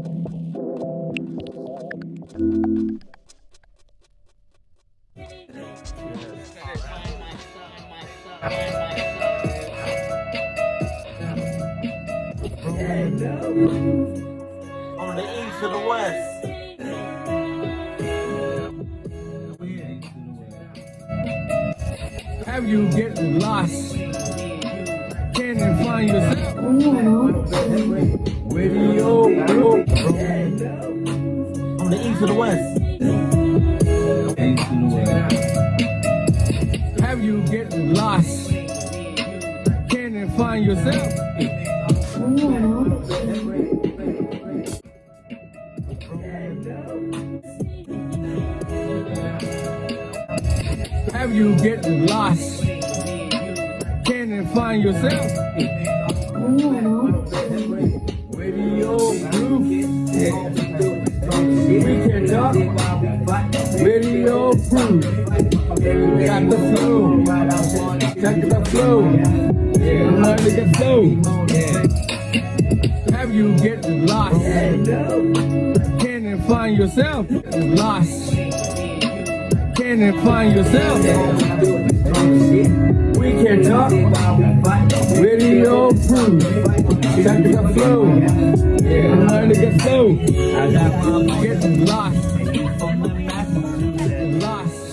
On the east or the west? Have you get lost? Can't you find yourself? Radio. On the east or the west? East to the west. Have you get lost? Can't you find yourself? Have you get lost? Can't you find yourself? We can talk. Radio Proof. Got the flow. Check the flow. Learn to get flow. Have you get lost? Can you find yourself? Lost. Can you find yourself? We can talk. Radio proof. Check the flow get low. I got mama get lost. Get the Get lost.